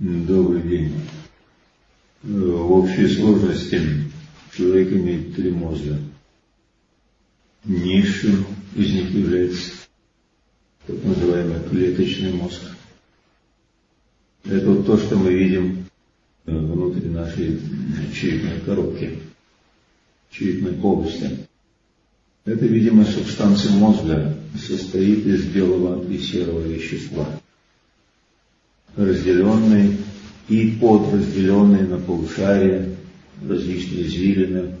Добрый день. В общей сложности человек имеет три мозга. Низшим из них является так называемый клеточный мозг. Это вот то, что мы видим внутри нашей черепной коробки, черепной полости. Эта видимая субстанция мозга состоит из белого и серого вещества, разделенной и подразделенные на полушария, различные извилины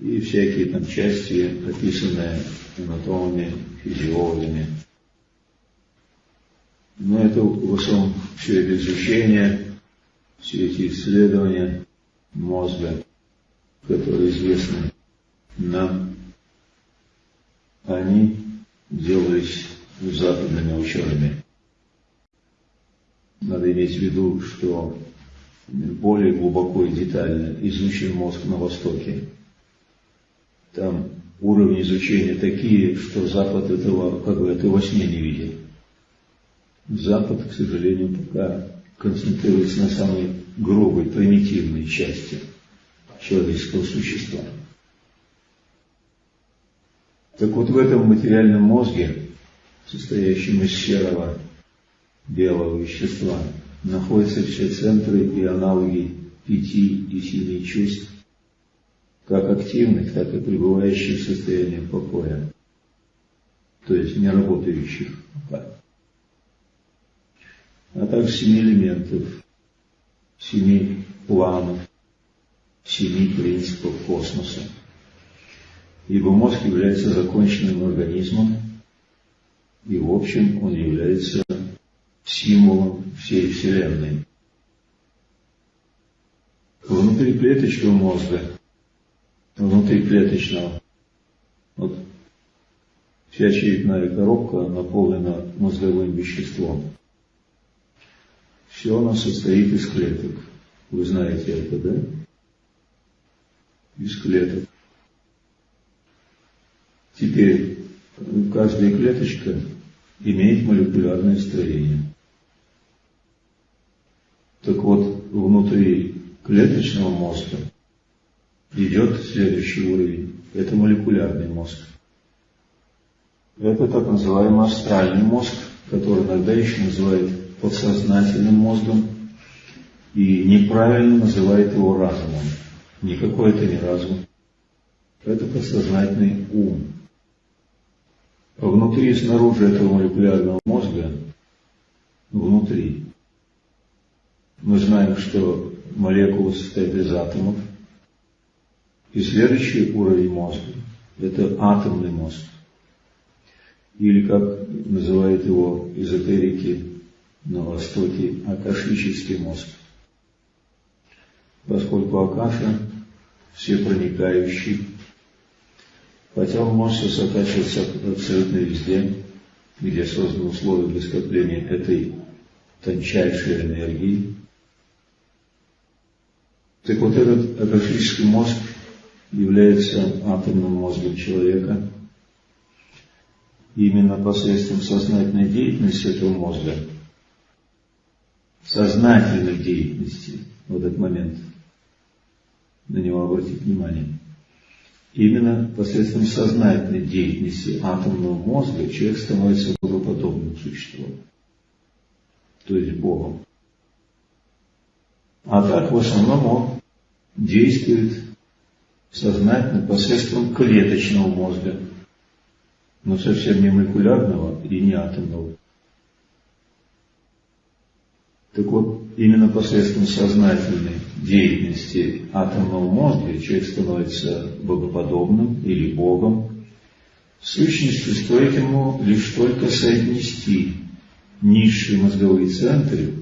и всякие там части, описанные анатомами, физиологами. Но это в основном все это изучение, все эти исследования мозга, которые известны нам они делались западными учеными. Надо иметь в виду, что более глубоко и детально изучен мозг на Востоке. Там уровни изучения такие, что Запад этого, как бы, это во сне не видел. Запад, к сожалению, пока концентрируется на самой грубой, примитивной части человеческого существа. Так вот в этом материальном мозге, состоящем из серого белого вещества, находятся все центры и аналоги пяти и семи чувств, как активных, так и пребывающих в состоянии покоя, то есть не работающих. А также семи элементов, семи планов, семи принципов космоса ибо мозг является законченным организмом, и в общем он является символом всей Вселенной. Внутри клеточного мозга, внутри клеточного, вот вся черепная коробка наполнена мозговым веществом. Все оно состоит из клеток. Вы знаете это, да? Из клеток. Теперь каждая клеточка имеет молекулярное строение. Так вот, внутри клеточного мозга идет следующий уровень. Это молекулярный мозг. Это так называемый астральный мозг, который иногда еще называют подсознательным мозгом и неправильно называет его разумом. Никакой это не разум. Это подсознательный ум. Внутри и снаружи этого молекулярного мозга, внутри, мы знаем, что молекула состоит из атомов. И следующий уровень мозга – это атомный мозг. Или, как называют его эзотерики на Востоке, акашический мозг. Поскольку Акаша – всепроникающий, Хотя он может сосредотачиваться абсолютно везде, где созданы условия для скопления этой тончайшей энергии. Так вот этот акашический мозг является атомным мозгом человека. И именно посредством сознательной деятельности этого мозга, сознательной деятельности в этот момент, на него обратить внимание – Именно посредством сознательной деятельности атомного мозга человек становится богоподобным существом, то есть Богом. А так в основном он действует сознательно посредством клеточного мозга, но совсем не молекулярного и не атомного. Так вот, именно посредством сознательной деятельности атомного мозга человек становится богоподобным или Богом. В сущности, стоит ему лишь только соотнести низшие мозговые центры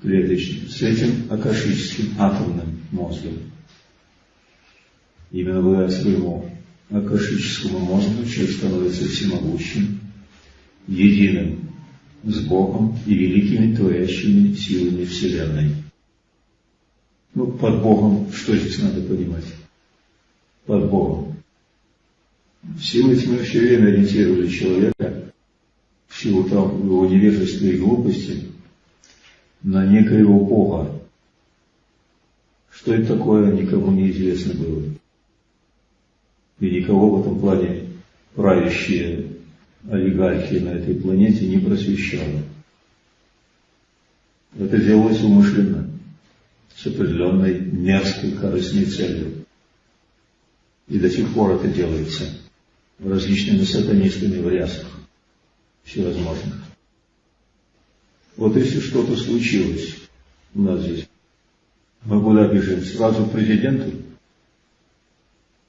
клеточные с этим акашическим атомным мозгом. Именно благодаря своему акашическому мозгу человек становится всемогущим, единым с Богом и великими творящими силами Вселенной. Ну, под Богом, что здесь надо понимать? Под Богом. Силы тьмы все время ориентировали человека в силу там его невежества и глупости на некоего Бога. Что это такое, никому не известно было. И никого в этом плане правящие олигархи на этой планете не просвещало. Это делалось умышленно, с определенной мерзкой корыстной целью. И до сих пор это делается различными сатанистами в рясах всевозможных. Вот если что-то случилось у нас здесь, мы куда бежим? Сразу к президенту?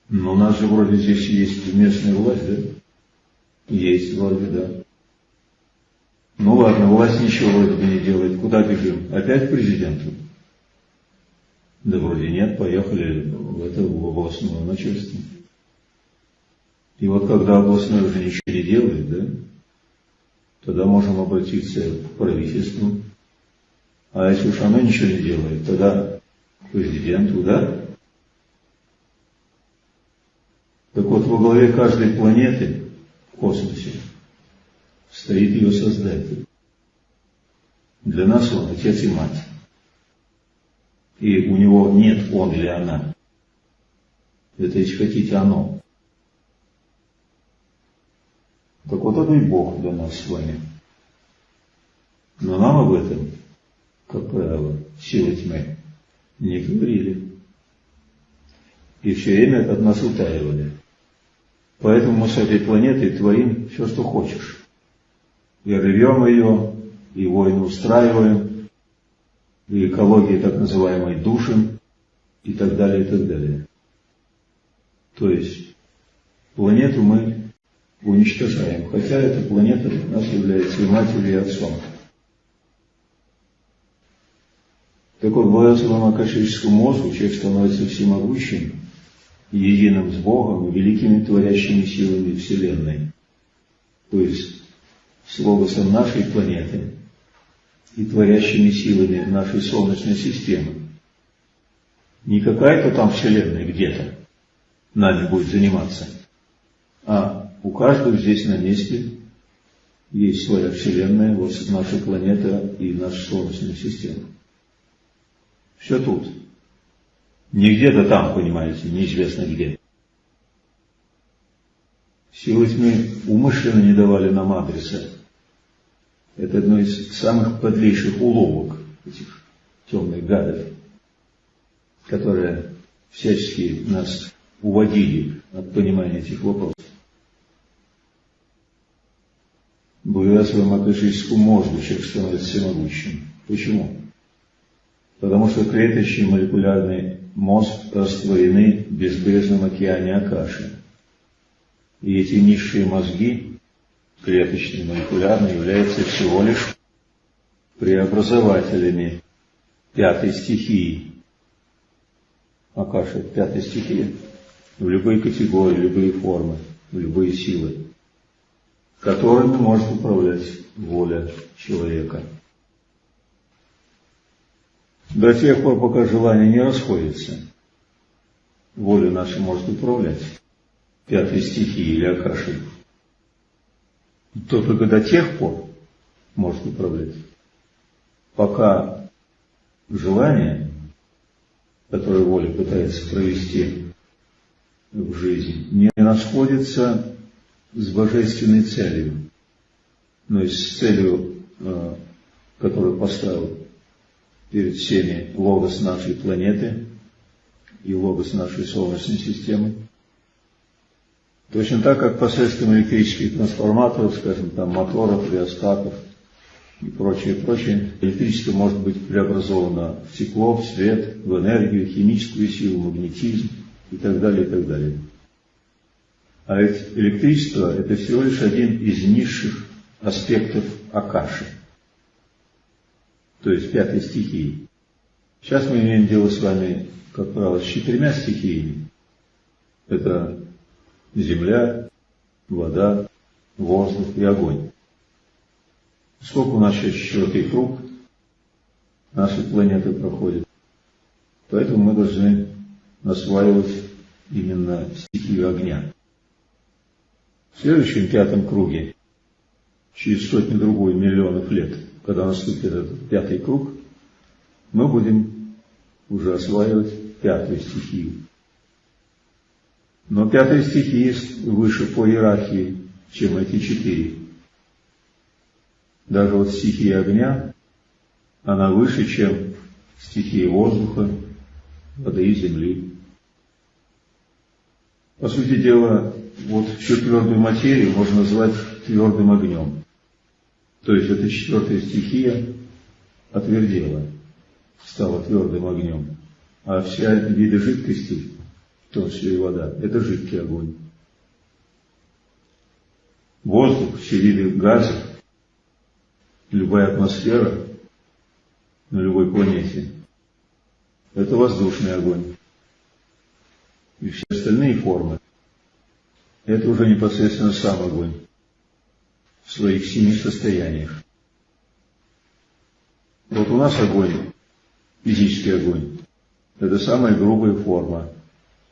Но у нас же вроде здесь есть местная власть, да? Есть вроде, да. Ну ладно, власть ничего вроде бы не делает. Куда бежим? Опять к президенту? Да вроде нет, поехали в это в областное начальство. И вот когда областное уже ничего не делает, да, тогда можем обратиться к правительству. А если уж оно ничего не делает, тогда президенту, да? Так вот, во главе каждой планеты в космосе стоит ее создатель. Для нас он отец и мать. И у него нет он или она. Это, если хотите, оно. Так вот это и Бог для нас с вами. Но нам об этом, как правило, силы тьмы не говорили. И все время от нас утаивали. Поэтому мы с этой планетой творим все, что хочешь. И рвем ее, и войны устраиваем, и экологии так называемой душим, и так далее, и так далее. То есть планету мы уничтожаем, хотя эта планета для нас является и матерью, и отцом. Благодаря своему акашическому мозгу человек становится всемогущим, единым с Богом великими творящими силами Вселенной. То есть с логосом нашей планеты и творящими силами нашей Солнечной системы. Не какая-то там Вселенная где-то нами будет заниматься, а у каждого здесь на месте есть своя Вселенная, вот наша планета и наша Солнечная система. Все тут. Не где-то там, понимаете, неизвестно где. Силы тьмы умышленно не давали нам адреса. Это одно из самых подлейших уловок этих темных гадов, которые всячески нас уводили от понимания этих вопросов. Благодаря своему акашическому мозгу человек становится всемогущим. Почему? Потому что клеточный молекулярный мозг растворены в безбрежном океане Акаши. И эти низшие мозги, клеточные, молекулярные, являются всего лишь преобразователями пятой стихии. Акаша – пятой стихии в любой категории, любые формы, в любые силы, которыми может управлять воля человека. До тех пор, пока желание не расходится, воля наша может управлять пятой стихией или акашей. То только до тех пор может управлять, пока желание, которое воля пытается провести в жизнь, не расходится с божественной целью, но и с целью, э, которую поставил перед всеми логос нашей планеты и логос нашей Солнечной системы. Точно так, как посредством электрических трансформаторов, скажем, там моторов, реостатов и прочее, прочее, электричество может быть преобразовано в тепло, в свет, в энергию, химическую силу, магнетизм и так далее, и так далее. А ведь электричество – это всего лишь один из низших аспектов Акаши – то есть пятой стихии. Сейчас мы имеем дело с вами, как правило, с четырьмя стихиями. Это земля, вода, воздух и огонь. Сколько у нас сейчас четвертый круг нашей планеты проходит. Поэтому мы должны осваивать именно стихию огня. В следующем пятом круге, через сотни другой миллионов лет, когда наступит этот пятый круг, мы будем уже осваивать пятую стихию. Но пятая стихия выше по иерархии, чем эти четыре. Даже вот стихия огня, она выше, чем стихия воздуха, воды и земли. По сути дела, вот всю твердую материю можно назвать твердым огнем. То есть эта четвертая стихия отвердела, стала твердым огнем. А вся виды жидкости, в том числе и вода, это жидкий огонь. Воздух, все виды газов, любая атмосфера на любой планете – это воздушный огонь. И все остальные формы – это уже непосредственно сам огонь в своих семи состояниях. Вот у нас огонь, физический огонь, это самая грубая форма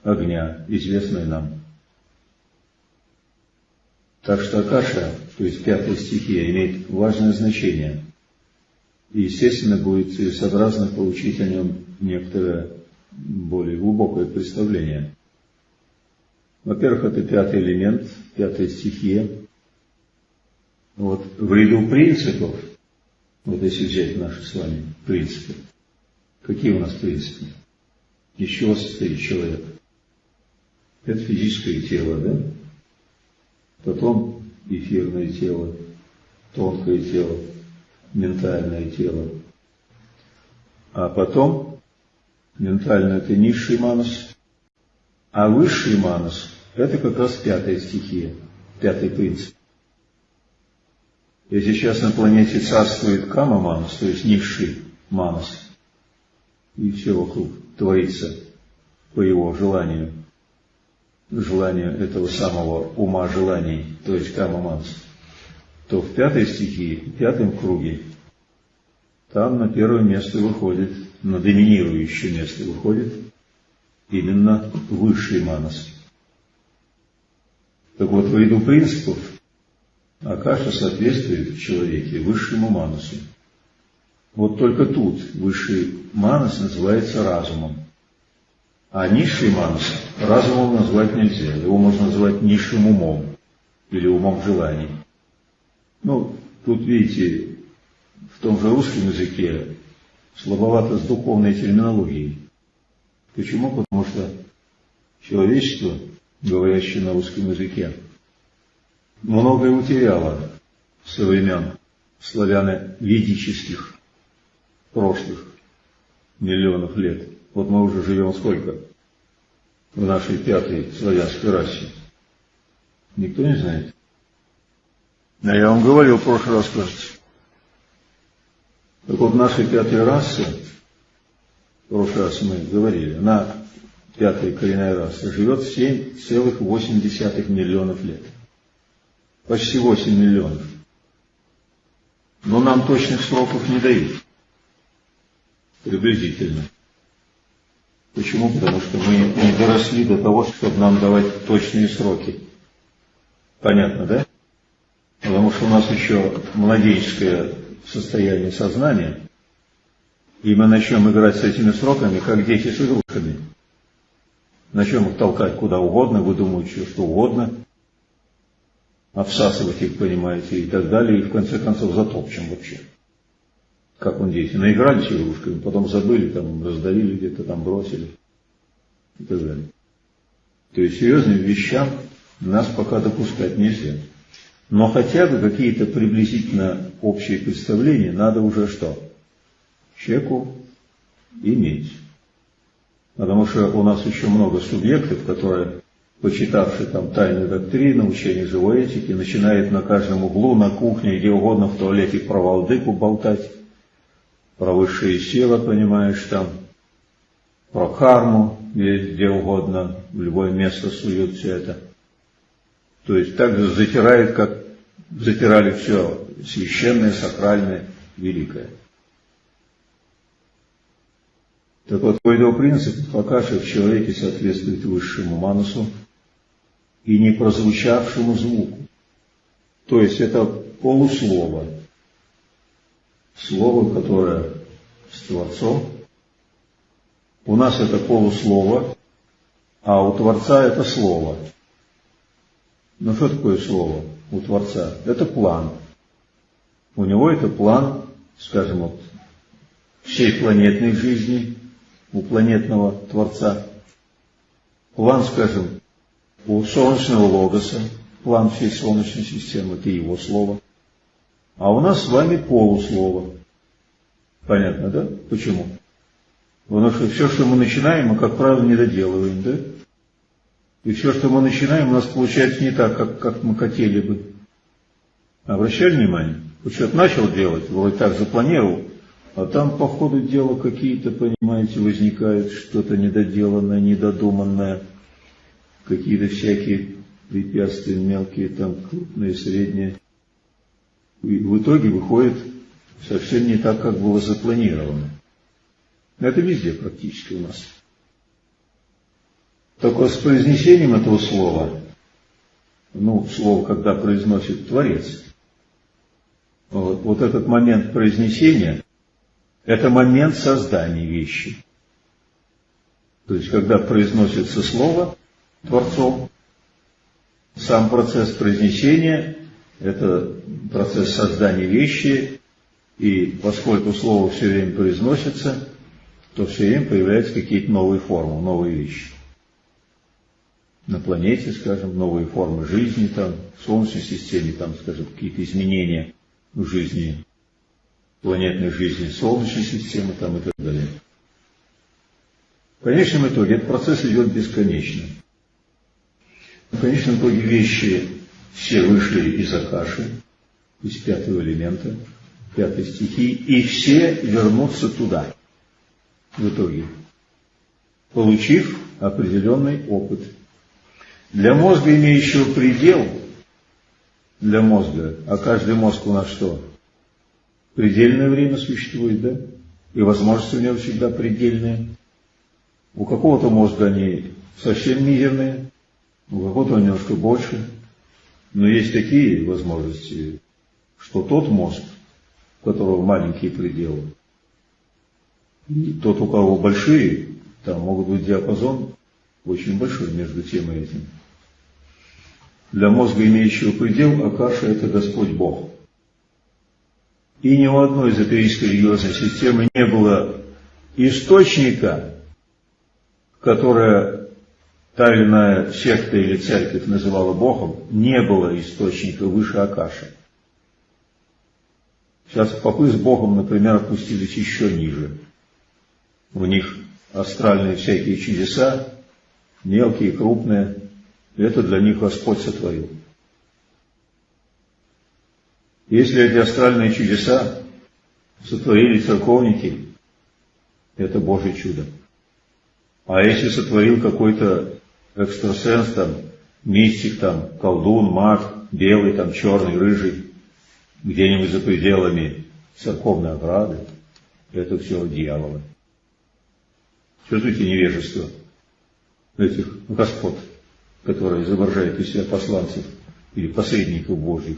огня, известная нам. Так что Акаша, то есть пятая стихия, имеет важное значение. И, естественно, будет целесообразно получить о нем некоторое более глубокое представление. Во-первых, это пятый элемент, пятая стихия. Вот в ряду принципов, вот если взять наши с вами принципы, какие у нас принципы? Из чего состоит человек? Это физическое тело, да? потом эфирное тело, тонкое тело, ментальное тело, а потом ментальное это низший манус, а высший манус это как раз пятая стихия, пятый принцип. И сейчас на планете царствует кама манус, то есть низший манус, и все вокруг творится по его желанию – желанию этого самого ума желаний, то есть камаманс, то в пятой стихии, в пятом круге, там на первое место выходит, на доминирующее место выходит именно высший манас. Так вот, в ряду принципов Акаша соответствует в человеке высшему манасу. Вот только тут высший манас называется разумом. А низший манас разумом назвать нельзя. Его можно назвать низшим умом или умом желаний. Ну, тут, видите, в том же русском языке слабовато с духовной терминологией. Почему? Потому что человечество, говорящее на русском языке, многое утеряло со времен славяно-ведических прошлых миллионов лет. Вот мы уже живем сколько в нашей пятой славянской расе? Никто не знает. А я вам говорил в прошлый раз, кажется. Так вот, нашей пятой расы, в прошлый раз мы говорили, на пятая коренная раса живет 7,8 миллионов лет. Почти 8 миллионов. Но нам точных сроков не дают. Приблизительно. Почему? Потому что мы не доросли до того, чтобы нам давать точные сроки. Понятно, да? Потому что у нас еще младенческое состояние сознания, и мы начнем играть с этими сроками, как дети с игрушками. Начнем их толкать куда угодно, выдумывать что, угодно, обсасывать их, понимаете, и так далее, и в конце концов затопчем вообще как он дети, наигрались игрушками, потом забыли, там, раздавили где-то, там, бросили и так далее. То есть серьезным вещам нас пока допускать нельзя. Но хотя бы какие-то приблизительно общие представления надо уже что? Человеку иметь. Потому что у нас еще много субъектов, которые, почитавшие там тайную доктрину, учение живой этики, начинают на каждом углу, на кухне, где угодно, в туалете про Валдыку болтать про высшие силы, понимаешь, там, про карму, где угодно, в любое место суют все это. То есть так же затирают, как затирали все священное, сакральное, великое. Так вот, по его принципу, Факаши в человеке соответствует высшему манусу и не прозвучавшему звуку. То есть это полуслово, слово, которое с Творцом. У нас это полуслово, а у Творца это слово. Ну что такое слово у Творца? Это план. У него это план, скажем, вот, всей планетной жизни, у планетного Творца. План, скажем, у Солнечного Логоса, план всей Солнечной системы, это его слово. А у нас с вами полуслово. Понятно, да? Почему? Потому что все, что мы начинаем, мы, как правило, не доделываем, да? И все, что мы начинаем, у нас получается не так, как, как мы хотели бы. Обращали внимание? Что-то начал делать, вроде так запланировал, а там по ходу дела какие-то, понимаете, возникают что-то недоделанное, недодуманное, какие-то всякие препятствия мелкие, там крупные, средние. И в итоге выходит совсем не так, как было запланировано. Это везде практически у нас. Только с произнесением этого слова, ну, слово, когда произносит Творец, вот, вот этот момент произнесения, это момент создания вещи. То есть, когда произносится слово Творцом, сам процесс произнесения – это процесс создания вещи, и поскольку слово все время произносится, то все время появляются какие-то новые формы, новые вещи. На планете, скажем, новые формы жизни, там, в Солнечной системе, там, скажем, какие-то изменения в жизни, планетной жизни Солнечной системы, там, и так далее. В конечном итоге этот процесс идет бесконечно. В конечном итоге вещи все вышли из Акаши, из пятого элемента, пятой стихии, и все вернутся туда в итоге, получив определенный опыт. Для мозга, имеющего предел, для мозга, а каждый мозг у нас что? Предельное время существует, да? И возможности у него всегда предельные. У какого-то мозга они совсем мизерные, у какого-то немножко больше. Но есть такие возможности, что тот мозг, у которого маленькие пределы, и тот, у кого большие, там могут быть диапазон очень большой между тем и этим. Для мозга, имеющего предел, Акаша – это Господь Бог. И ни у одной эзотерической религиозной системы не было источника, которое та или иная секта или церковь называла Богом, не было источника выше Акаши. Сейчас попы с Богом, например, опустились еще ниже – у них астральные всякие чудеса, мелкие, крупные. Это для них Господь сотворил. Если эти астральные чудеса сотворили церковники, это Божье чудо. А если сотворил какой-то экстрасенс, там, мистик, там, колдун, маг, белый, там, черный, рыжий, где-нибудь за пределами церковной ограды, это все дьяволы. Чувствуете невежество этих господ, которые изображают из себя посланцев или посредников Божьих.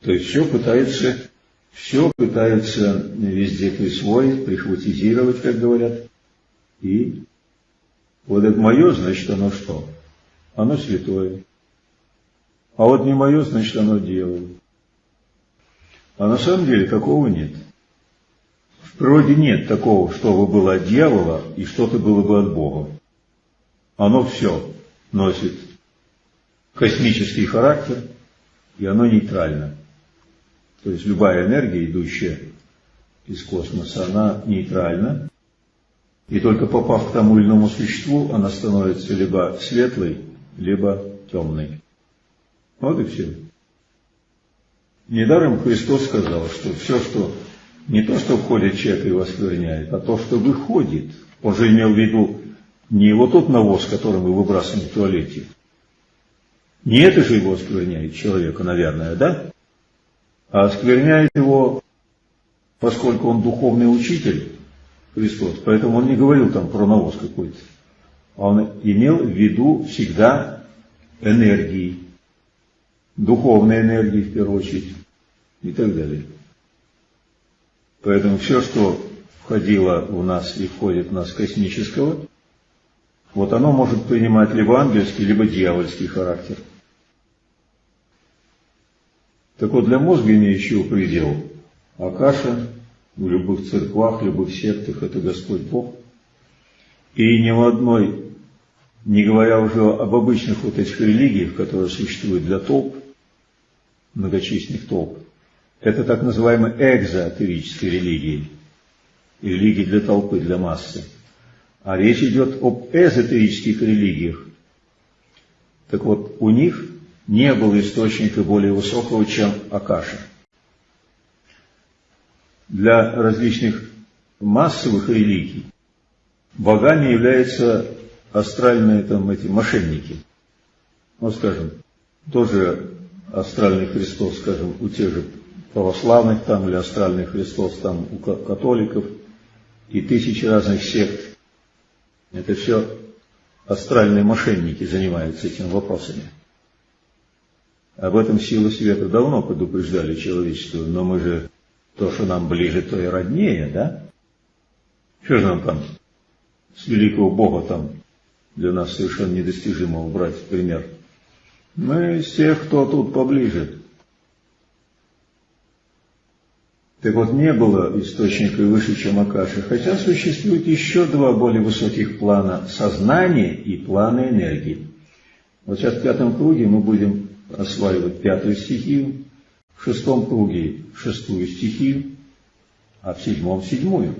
То есть все пытаются, все пытаются везде присвоить, прихватизировать, как говорят. И вот это мое, значит, оно что? Оно святое. А вот не мое, значит, оно дело. А на самом деле такого нет. В природе нет такого, чтобы было от дьявола и что-то было бы от Бога. Оно все носит космический характер, и оно нейтрально. То есть любая энергия, идущая из космоса, она нейтральна, и только попав к тому или иному существу, она становится либо светлой, либо темной. Вот и все. Недаром Христос сказал, что все, что не то, что входит человек и оскверняет, а то, что выходит. Он же имел в виду не вот тот навоз, который мы выбрасываем в туалете. Не это же его оскверняет человека, наверное, да? А оскверняет его, поскольку он духовный учитель, Христос, поэтому он не говорил там про навоз какой-то. Он имел в виду всегда энергии, духовной энергии в первую очередь и так далее. Поэтому все, что входило у нас и входит в нас космического, вот оно может принимать либо ангельский, либо дьявольский характер. Так вот, для мозга, имеющего предел, Акаша в любых церквах, любых сектах – это Господь Бог. И ни в одной, не говоря уже об обычных вот этих религиях, которые существуют для толп, многочисленных толп, это так называемые экзотерические религии, религии для толпы, для массы. А речь идет об эзотерических религиях. Так вот, у них не было источника более высокого, чем Акаша. Для различных массовых религий богами являются астральные там эти мошенники. Ну, скажем, тоже астральный Христос, скажем, у тех же православных там или астральный Христос там у католиков и тысячи разных сект. Это все астральные мошенники занимаются этими вопросами. Об этом силы света давно предупреждали человечество, но мы же то, что нам ближе, то и роднее, да? Что же нам там с великого Бога там для нас совершенно недостижимого брать пример? Мы из тех, кто тут поближе. Так вот, не было источника выше, чем Акаши, хотя существует еще два более высоких плана сознания и плана энергии. Вот сейчас в пятом круге мы будем осваивать пятую стихию, в шестом круге шестую стихию, а в седьмом седьмую.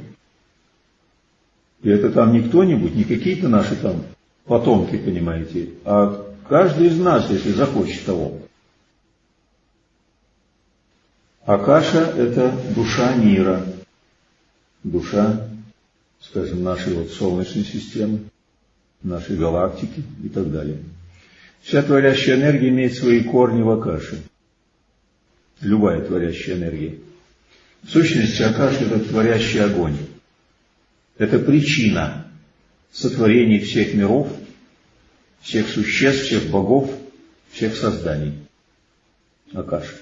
И это там не кто-нибудь, не какие-то наши там потомки, понимаете, а каждый из нас, если захочет того. Акаша – это душа мира, душа, скажем, нашей вот Солнечной системы, нашей галактики и так далее. Вся творящая энергия имеет свои корни в Акаше. Любая творящая энергия. В сущности, Акаша – это творящий огонь. Это причина сотворения всех миров, всех существ, всех богов, всех созданий. Акаша.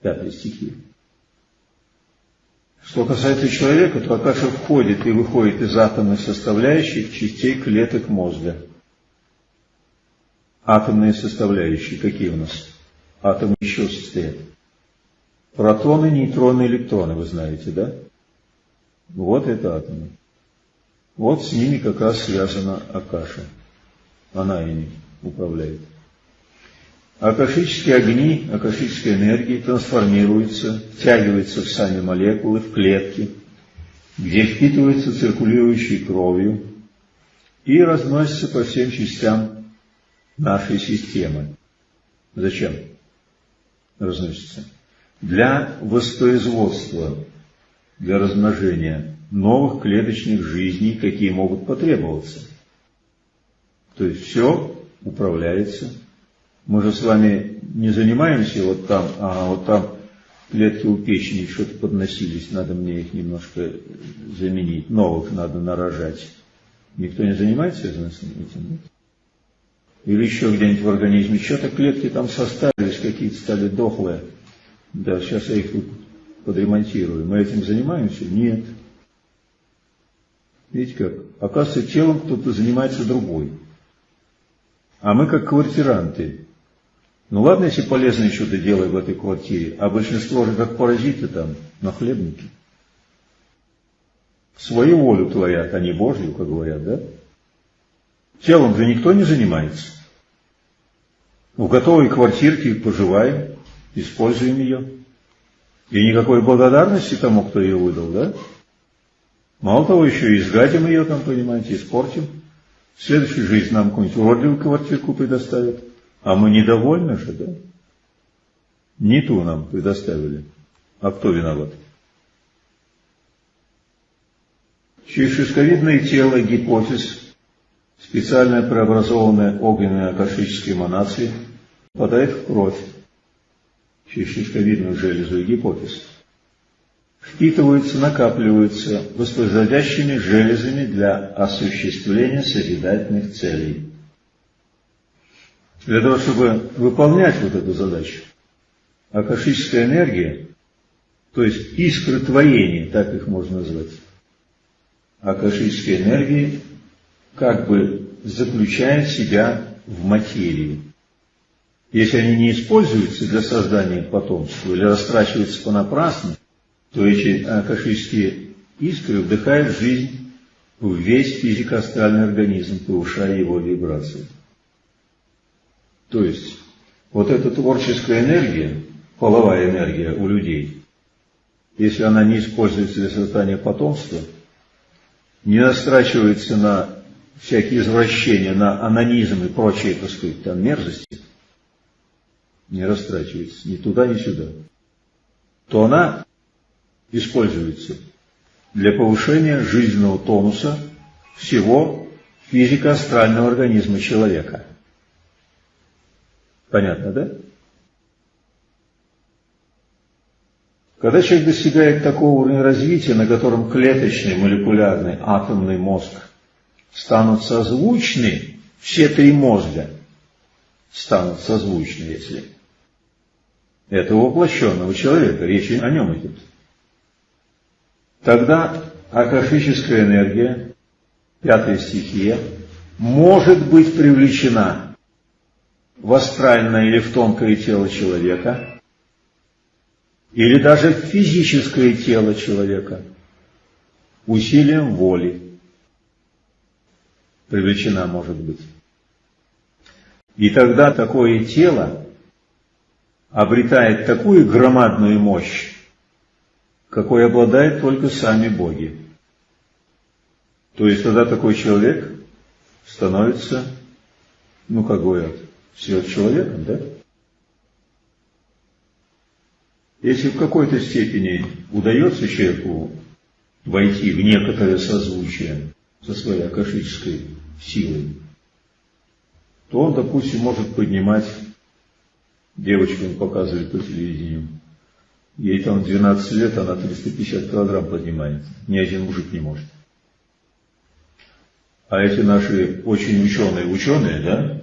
Пятая стихия. Что касается человека, то Акаша входит и выходит из атомных составляющих частей клеток мозга – атомные составляющие. Какие у нас? Атомы еще состоят. Протоны, нейтроны, электроны, вы знаете, да? Вот это атомы. Вот с ними как раз связана Акаша. Она ими управляет. Акашические огни, акашическая энергия трансформируются, втягиваются в сами молекулы, в клетки, где впитываются циркулирующей кровью и разносятся по всем частям нашей системы. Зачем разносится? Для воспроизводства, для размножения новых клеточных жизней, какие могут потребоваться. То есть все управляется. Мы же с вами не занимаемся вот там, а вот там клетки у печени что-то подносились, надо мне их немножко заменить, новых надо нарожать. Никто не занимается этим? Или еще где-нибудь в организме, что-то клетки там составились, какие-то стали дохлые. Да, сейчас я их тут подремонтирую. Мы этим занимаемся? Нет. Видите как? Оказывается, телом кто-то занимается другой. А мы как квартиранты. Ну ладно, если полезное что-то делаем в этой квартире, а большинство же как паразиты там, на хлебнике. Свою волю творят, а не Божью, как говорят, да? Телом же никто не занимается. В готовой квартирке поживаем, используем ее. И никакой благодарности тому, кто ее выдал, да? Мало того, еще и изгадим ее там, понимаете, испортим. В следующую жизнь нам какую-нибудь уродливую квартирку предоставят. А мы недовольны же, да? Не ту нам предоставили. А кто виноват? Через шишковидное тело гипофиз специально преобразованные огненные акашические эманации попадают в кровь через шишковидную железу и гипофиз. Впитываются, накапливаются воспроизводящими железами для осуществления созидательных целей. Для того, чтобы выполнять вот эту задачу, акашическая энергия то есть искры творения, так их можно назвать. А кашические энергии как бы заключают себя в материи. Если они не используются для создания потомства или растрачиваются понапрасну, то эти акашические искры вдыхают жизнь в весь физико-астральный организм, повышая его вибрации. То есть, вот эта творческая энергия, половая энергия у людей, если она не используется для создания потомства, не настрачивается на всякие извращения, на анонизм и прочие, так сказать, там мерзости, не растрачивается ни туда, ни сюда, то она используется для повышения жизненного тонуса всего физико-астрального организма человека. Понятно, да? Когда человек достигает такого уровня развития, на котором клеточный, молекулярный, атомный мозг станут созвучны, все три мозга станут созвучны, если этого воплощенного человека, речь о нем идет. Тогда акашическая энергия, пятая стихия, может быть привлечена в астральное или в тонкое тело человека, или даже в физическое тело человека, усилием воли привлечена может быть. И тогда такое тело обретает такую громадную мощь, какой обладают только сами боги. То есть тогда такой человек становится, ну как говорят, сверхчеловеком, да? Если в какой-то степени удается человеку войти в некоторое созвучие со своей акашической силой, то он, допустим, может поднимать девочку, он показывает по телевидению, ей там 12 лет, она 350 килограмм поднимает, ни один мужик не может. А эти наши очень ученые, ученые, да,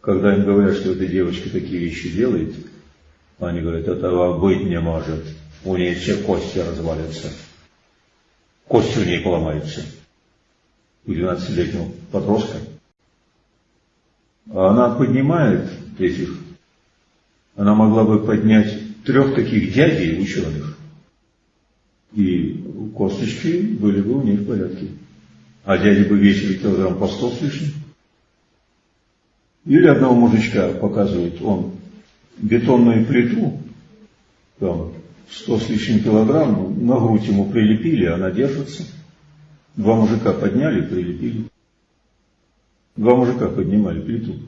когда им говорят, что эта девочка такие вещи делает, они говорят, этого быть не может, у нее все кости развалятся, кости у нее поломаются у 12-летнего подростка, а она поднимает этих, она могла бы поднять трех таких дядей ученых, и косточки были бы у них в порядке. А дяди бы весили килограмм по сто с лишним. Или одного мужичка показывает, он бетонную плиту, там, сто с лишним килограмм, на грудь ему прилепили, она держится – Два мужика подняли, прилепили. Два мужика поднимали плиту.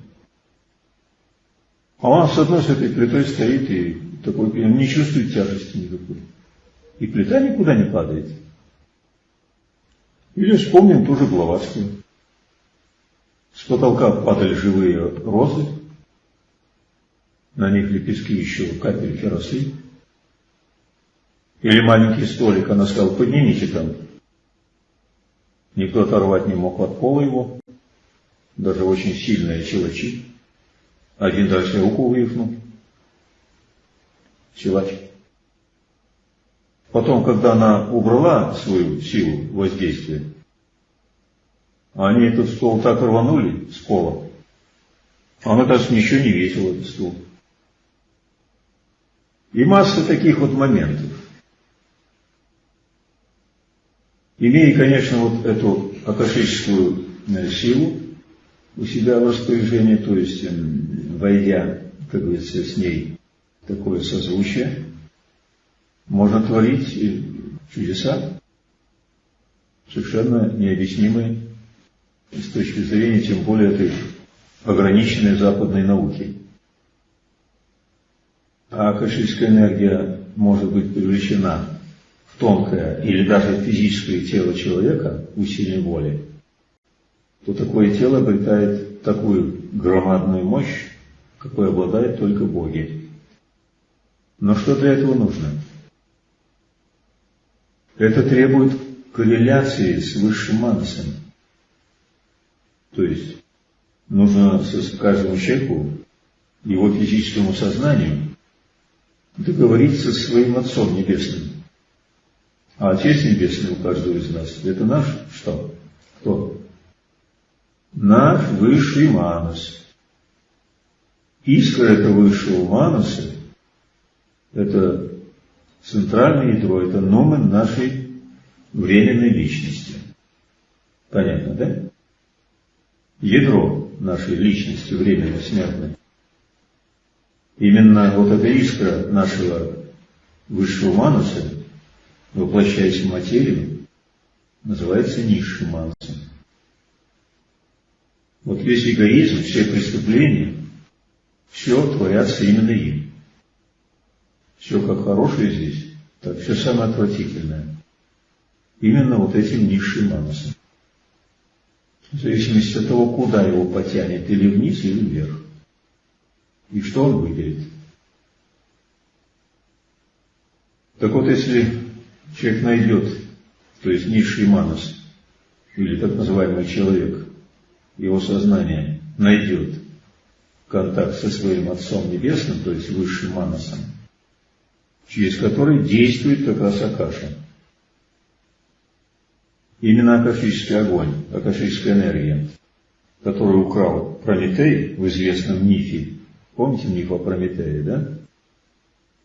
А он с одной с этой плитой стоит и такой, не чувствует тяжести никакой. И плита никуда не падает. Или вспомним ту же Блаватскую. С потолка падали живые розы, на них лепестки еще капельки росли. Или маленький столик, она сказала, поднимите там Никто оторвать не мог от пола его, даже очень сильные силачи. Один дальше руку вывихнул. Силач. Потом, когда она убрала свою силу воздействия, они этот стол так рванули с пола, а он, оказывается, ничего не весил, этот стул. И масса таких вот моментов. Имея, конечно, вот эту акашическую э, силу у себя в распоряжении, то есть эм, войдя, как говорится, с ней такое созвучие, можно творить чудеса, совершенно необъяснимые с точки зрения, тем более, этой ограниченной западной науки. А акашическая энергия может быть привлечена тонкое или даже физическое тело человека усилием воли, то такое тело обретает такую громадную мощь, какой обладают только боги. Но что для этого нужно? Это требует корреляции с высшим манасом. То есть нужно каждому человеку, его физическому сознанию, договориться с своим Отцом Небесным. А Отец Небесный у каждого из нас – это наш что? Кто? Наш высший манас. Искра этого высшего манаса – это центральное ядро, это номен нашей временной личности. Понятно, да? Ядро нашей личности, временно смертной. Именно вот эта искра нашего высшего мануса, воплощаясь в материю, называется низшим манусом. Вот весь эгоизм, все преступления, все творятся именно им. Все как хорошее здесь, так все самое отвратительное. Именно вот этим низшим манусом. В зависимости от того, куда его потянет, или вниз, или вверх. И что он выделит? Так вот, если человек найдет, то есть низший манас, или так называемый человек, его сознание найдет контакт со своим Отцом Небесным, то есть высшим манасом, через который действует как раз Акаша. Именно акашический огонь, акашическая энергия, которую украл Прометей в известном мифе, Помните миф о Прометее, да?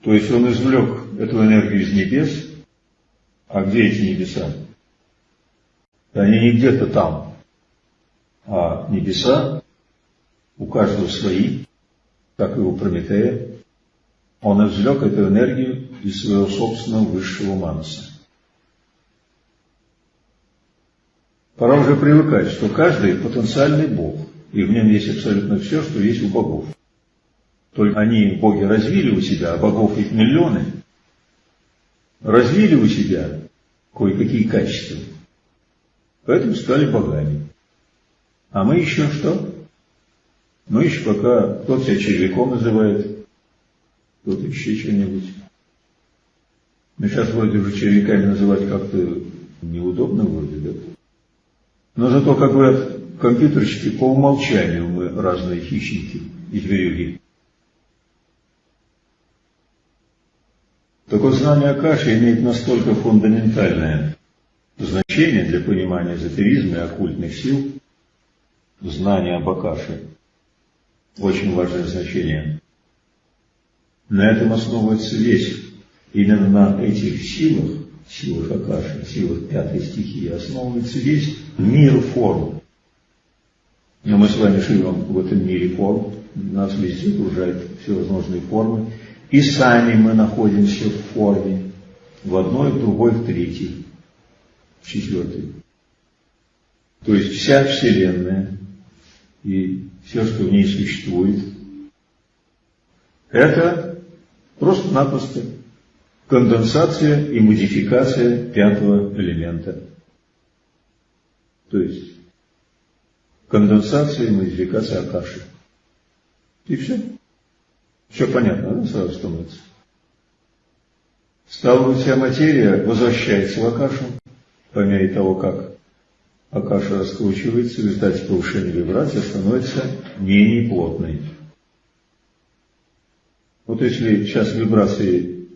То есть он извлек эту энергию из небес. А где эти небеса? Они не где-то там. А небеса у каждого свои, как и у Прометея. Он извлек эту энергию из своего собственного высшего манаса. Пора уже привыкать, что каждый потенциальный Бог, и в нем есть абсолютно все, что есть у богов. Только они, боги, развили у себя, а богов их миллионы, развили у себя кое-какие качества. Поэтому стали богами. А мы еще что? Мы еще пока кто-то себя червяком называет, кто-то еще что-нибудь. Но сейчас вроде уже червяками называть как-то неудобно вроде, да? Но зато, как говорят компьютерщики, по умолчанию мы разные хищники и зверюги. Так вот, знание Акаши имеет настолько фундаментальное значение для понимания эзотеризма и оккультных сил, знание об Акаше, очень важное значение. На этом основывается весь, именно на этих силах, силах Акаши, силах пятой стихии, основывается весь мир форм. Но мы с вами живем в этом мире форм, нас везде окружают всевозможные формы, и сами мы находимся в форме, в одной, в другой, в третьей, в четвертой. То есть вся Вселенная и все, что в ней существует, это просто-напросто конденсация и модификация пятого элемента. То есть конденсация и модификация Акаши. И все. Все понятно, да, сразу становится? Вся материя возвращается в Акашу по мере того, как Акаша раскручивается, в результате повышения вибрации становится менее плотной. Вот если сейчас вибрации,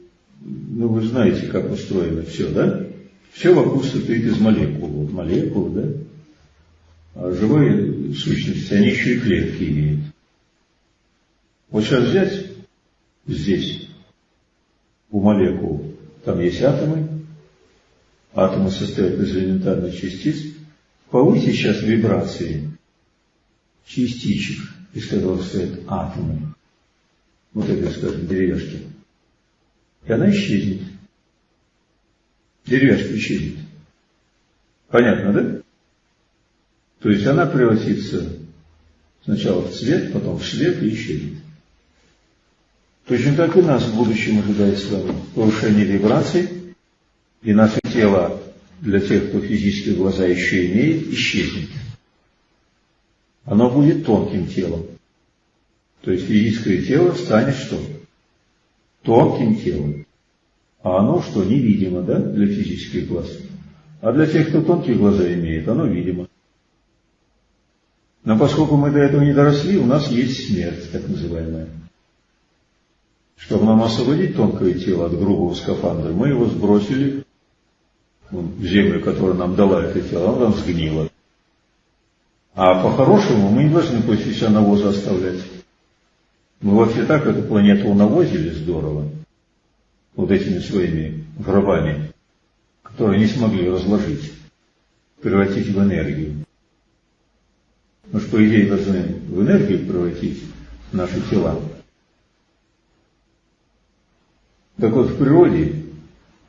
ну вы знаете, как устроено все, да? Все вокруг состоит из молекул. Вот молекулы, да? А живые сущности, они еще и клетки имеют. Вот сейчас взять здесь, у молекул, там есть атомы, атомы состоят из элементарных частиц, повысить сейчас вибрации частичек, из которых состоят атомы, вот это, скажем, деревяшки, и она исчезнет. Деревяшка исчезнет. Понятно, да? То есть она превратится сначала в цвет, потом в свет и исчезнет. Точно так и нас в будущем ожидает с вами повышение вибраций, и наше тело для тех, кто физические глаза еще имеет, исчезнет. Оно будет тонким телом. То есть физическое тело станет что? Тонким телом. А оно что, невидимо, да, для физических глаз? А для тех, кто тонкие глаза имеет, оно видимо. Но поскольку мы до этого не доросли, у нас есть смерть, так называемая. Чтобы нам освободить тонкое тело от грубого скафандра, мы его сбросили в землю, которая нам дала это тело, оно там сгнило. А по-хорошему мы не должны после себя навоза оставлять. Мы вообще так эту планету унавозили здорово, вот этими своими гробами, которые не смогли разложить, превратить в энергию. Мы же, по идее, должны в энергию превратить наши тела. Так вот, в природе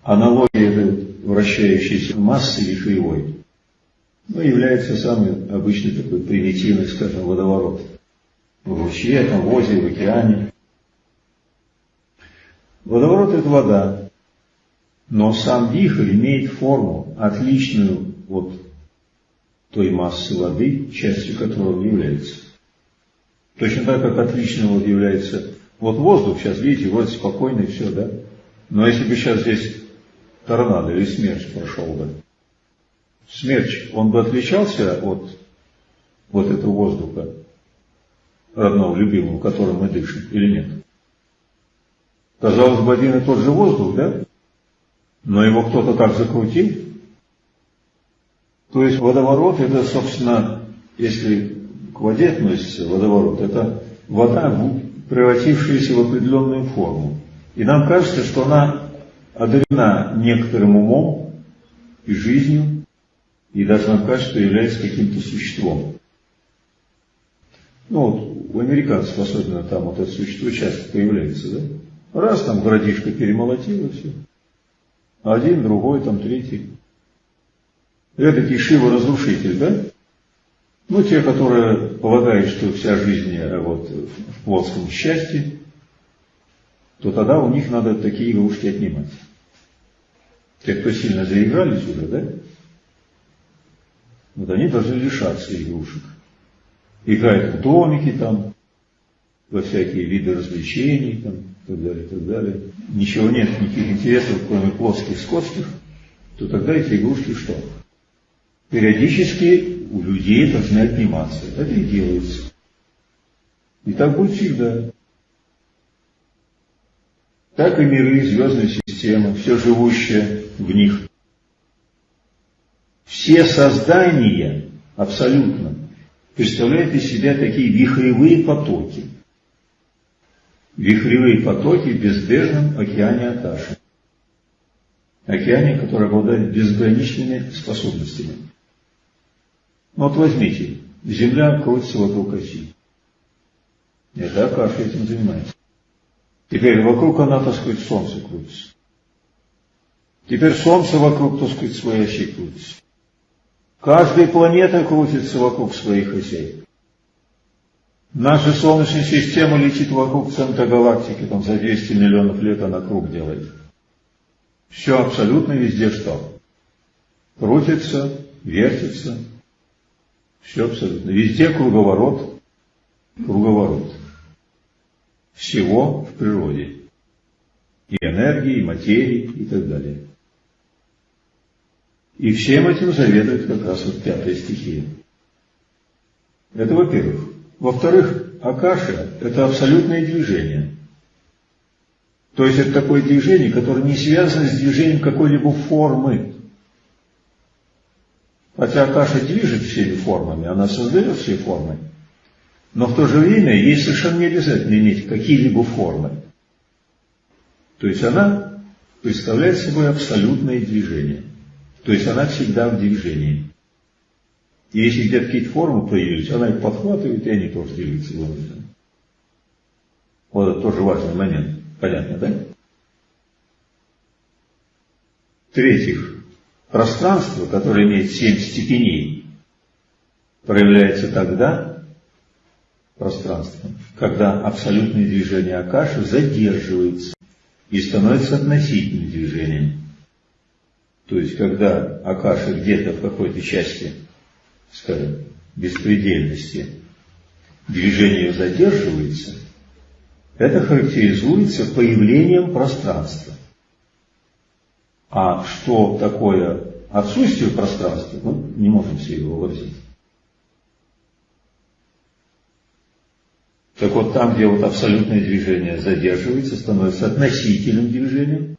аналогия этой вращающейся массы вихревой ну, является самый обычный такой примитивный, скажем, водоворот. В ручье, там, в озере, в океане. Водоворот – это вода, но сам вихрь имеет форму, отличную от той массы воды, частью которой он является. Точно так, как отличным вот является вот воздух, сейчас видите, вроде спокойный, все, да? Но если бы сейчас здесь торнадо или смерч прошел бы, смерч, он бы отличался от вот этого воздуха, родного, любимого, которым мы дышим, или нет? Казалось бы, один и тот же воздух, да? Но его кто-то так закрутил. То есть водоворот, это, собственно, если к воде относится водоворот, это вода, превратившаяся в определенную форму. И нам кажется, что она одарена некоторым умом и жизнью, и даже нам кажется, что является каким-то существом. Ну вот, у американцев особенно там вот это существо часто появляется, да? Раз там городишко перемолотило все. Один, другой, там третий. Это Кишива разрушитель, да? Ну, те, которые полагают, что вся жизнь э, вот, в плотском счастье, то тогда у них надо такие игрушки отнимать. Те, кто сильно заигрались уже, да? Вот они должны лишаться игрушек. Играют в домики там, во всякие виды развлечений там, и так далее, и так далее. Ничего нет, никаких интересов, кроме плоских скотских, то тогда эти игрушки что? Периодически у людей должны отниматься. Это и делается. И так будет всегда. Так и миры, звездные системы, все живущее в них. Все создания абсолютно представляют из себя такие вихревые потоки. Вихревые потоки в безбрежном океане Аташи. Океане, который обладает безграничными способностями. Ну вот возьмите, Земля крутится вокруг оси. Это Акаша этим занимается. Теперь вокруг она, так сказать, Солнце крутится. Теперь Солнце вокруг, так сказать, своей оси крутится. Каждая планета крутится вокруг своих осей. Наша Солнечная система летит вокруг центра галактики, там за 200 миллионов лет она круг делает. Все абсолютно везде что? Крутится, вертится, все абсолютно. Везде круговорот, круговорот. Всего в природе. И энергии, и материи, и так далее. И всем этим заведует как раз вот пятая стихия. Это во-первых. Во-вторых, Акаша – это абсолютное движение. То есть это такое движение, которое не связано с движением какой-либо формы. Хотя Акаша движет всеми формами, она создает все формы. Но в то же время ей совершенно не обязательно иметь какие-либо формы. То есть она представляет собой абсолютное движение. То есть она всегда в движении. И если где-то какие-то формы появились, она их подхватывает, и они тоже двигаются вынуждены. Вот это тоже важный момент. Понятно, да? В-третьих, Пространство, которое имеет семь степеней, проявляется тогда, пространство, когда абсолютное движение Акаши задерживается и становится относительным движением. То есть, когда Акаша где-то в какой-то части, скажем, беспредельности, движение задерживается, это характеризуется появлением пространства. А что такое отсутствие пространства, ну, не можем себе его вообразить. Так вот, там, где вот абсолютное движение задерживается, становится относительным движением,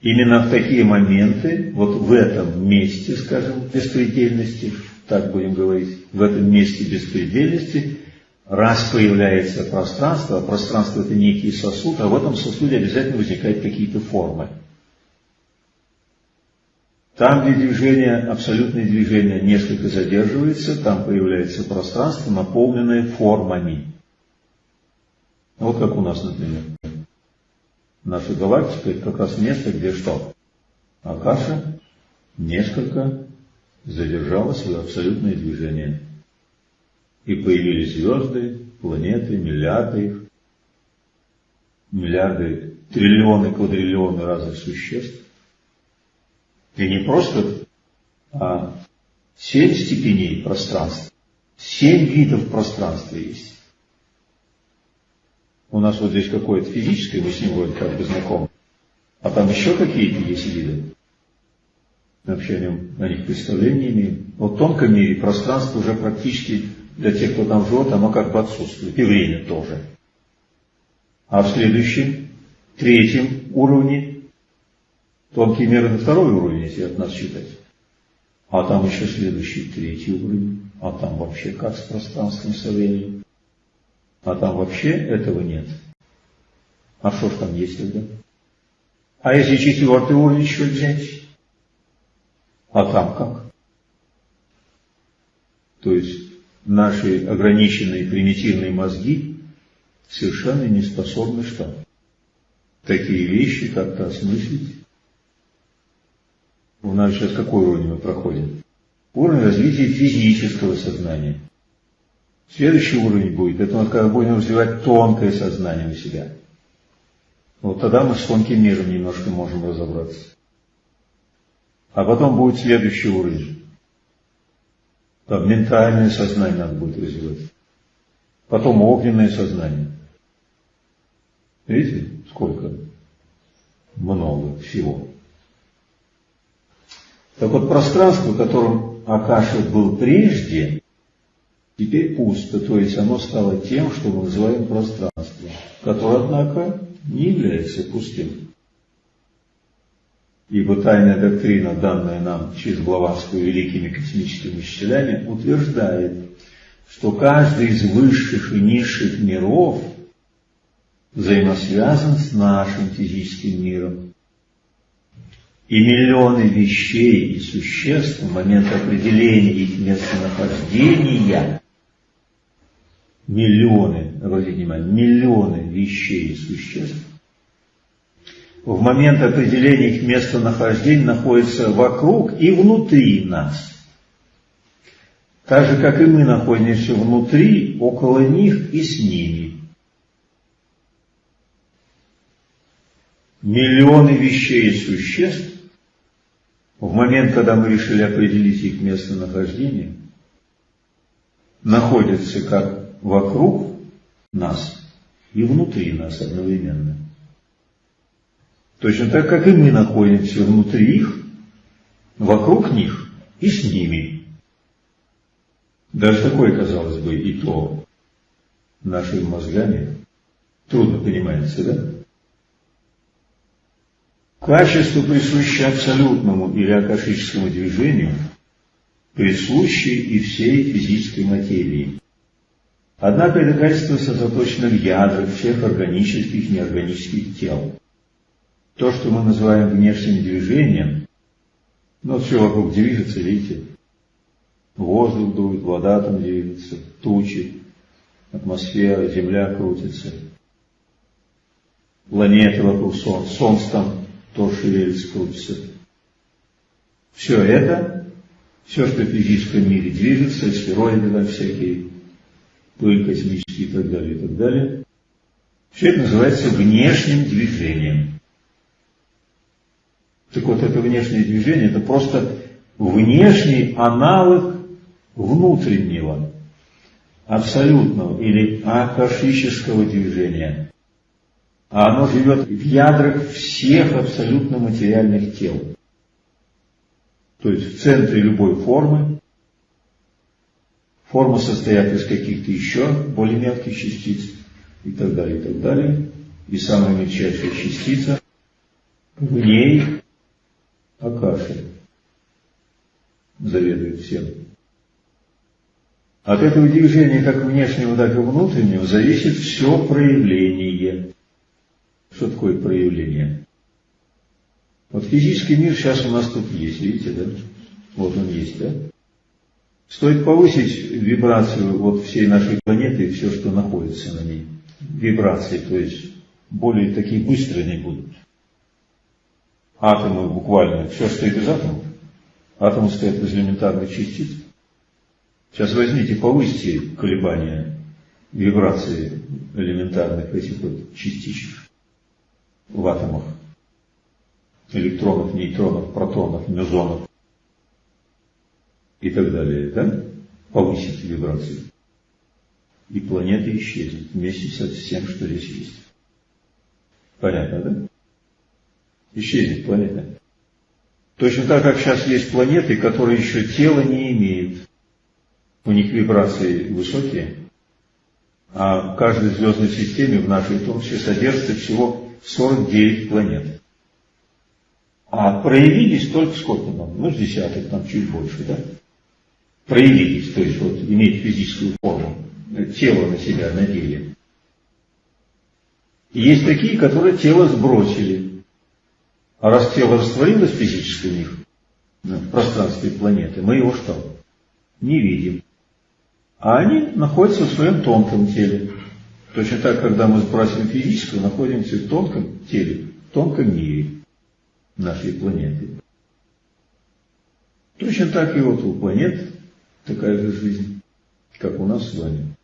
именно в такие моменты, вот в этом месте, скажем, беспредельности, так будем говорить, в этом месте беспредельности, раз появляется пространство, а пространство это некий сосуд, а в этом сосуде обязательно возникают какие-то формы. Там, где движение, абсолютное движение несколько задерживается, там появляется пространство, наполненное формами. Вот как у нас, например. Наша галактика – это как раз место, где что? Акаша несколько задержала свое абсолютное движение. И появились звезды, планеты, миллиарды их, миллиарды, триллионы, квадриллионы разных существ. И не просто, а семь степеней пространства, семь видов пространства есть. У нас вот здесь какое-то физическое, мы с ним вроде как бы знакомы. А там еще какие-то есть виды. Вообще о, нем, о них представления имеем. Вот в тонком мире пространство уже практически для тех, кто там живет, оно как бы отсутствует. И время тоже. А в следующем, третьем уровне, тонкий мир это второй уровень, если от нас считать. А там еще следующий, третий уровень. А там вообще как с пространством, со временем. А там вообще этого нет. А что ж там есть тогда? А если четвертый уровень еще взять? А там как? То есть наши ограниченные примитивные мозги совершенно не способны что? Такие вещи как-то осмыслить. У нас сейчас какой уровень мы проходим? Уровень развития физического сознания. Следующий уровень будет, это вот когда будем развивать тонкое сознание у себя. Вот тогда мы с тонким миром немножко можем разобраться. А потом будет следующий уровень. Там ментальное сознание надо будет развивать. Потом огненное сознание. Видите, сколько? Много всего. Так вот, пространство, в котором Акаша был прежде, теперь пусто, то есть оно стало тем, что мы называем пространством, которое, однако, не является пустым. Ибо тайная доктрина, данная нам через Блаватскую великими космическими учителями, утверждает, что каждый из высших и низших миров взаимосвязан с нашим физическим миром. И миллионы вещей и существ в момент определения их местонахождения миллионы, обратите внимание, миллионы вещей и существ, в момент определения их местонахождения находятся вокруг и внутри нас. Так же, как и мы находимся внутри, около них и с ними. Миллионы вещей и существ в момент, когда мы решили определить их местонахождение, находятся как вокруг нас и внутри нас одновременно. Точно так, как и мы находимся внутри их, вокруг них и с ними. Даже такое, казалось бы, и то нашими мозгами трудно понимается, да? Качество, присущее абсолютному или акашическому движению, присуще и всей физической материи. Однако это качество сосредоточено в ядрах всех органических и неорганических тел. То, что мы называем внешним движением, ну, все вокруг движется, видите, воздух дует, вода там движется, тучи, атмосфера, земля крутится, планеты вокруг Солнца, Солнце там тоже шевелится, крутится. Все это, все, что в физическом мире движется, сфероиды там всякие, пыль космический и так далее, и так далее. Все это называется внешним движением. Так вот, это внешнее движение, это просто внешний аналог внутреннего, абсолютного или акашического движения. А оно живет в ядрах всех абсолютно материальных тел. То есть в центре любой формы форма состоят из каких-то еще более мелких частиц и так далее, и так далее. И самая мельчайшая частица в ней Акаши заведует всем. От этого движения, как внешнего, так и внутреннего, зависит все проявление. Что такое проявление? Вот физический мир сейчас у нас тут есть, видите, да? Вот он есть, да? Стоит повысить вибрацию вот всей нашей планеты и все, что находится на ней. Вибрации, то есть более такие быстрые они будут. Атомы буквально, все стоит из атомов. Атомы стоят из элементарных частиц. Сейчас возьмите, повысьте колебания вибрации элементарных этих вот частичек в атомах. Электронов, нейтронов, протонов, мезонов и так далее. Да? Повысите вибрацию. И планета исчезнет вместе со всем, что здесь есть. Понятно, да? Исчезнет планета. Точно так, как сейчас есть планеты, которые еще тела не имеют. У них вибрации высокие. А в каждой звездной системе, в нашей в том числе, содержится всего 49 планет. А проявились только сколько нам? Ну, с десяток, там чуть больше, да? Проявились, то есть вот иметь физическую форму, тело на себя надели. И есть такие, которые тело сбросили. А раз тело растворилось физически у них, в пространстве планеты, мы его что? Не видим. А они находятся в своем тонком теле. Точно так, когда мы сбрасываем физическое, находимся в тонком теле, в тонком мире нашей планеты. Точно так и вот у планет такая же жизнь, как у нас с вами.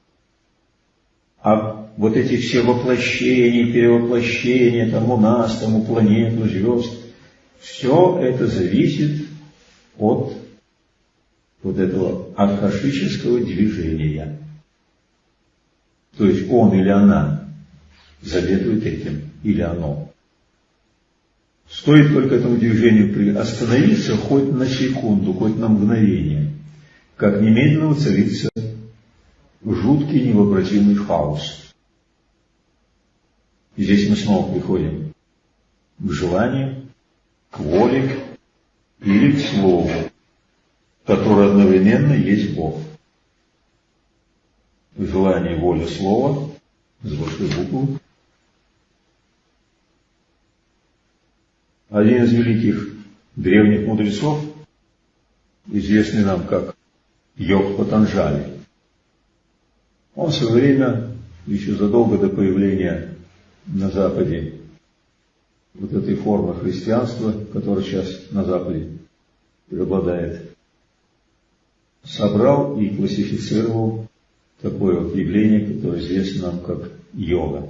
А вот эти все воплощения, перевоплощения, там у нас, там у планет, у звезд, все это зависит от вот этого архашического движения. То есть он или она заведует этим, или оно. Стоит только этому движению остановиться хоть на секунду, хоть на мгновение, как немедленно воцарится жуткий невообразимый хаос. И здесь мы снова приходим к желанию, к воле или к слову, которое одновременно есть Бог. Желание, воля, слово с большой буквы. Один из великих древних мудрецов, известный нам как Йог Патанжали, он в свое время, еще задолго до появления на Западе вот этой формы христианства, которая сейчас на Западе преобладает, собрал и классифицировал такое вот явление, которое известно нам как йога.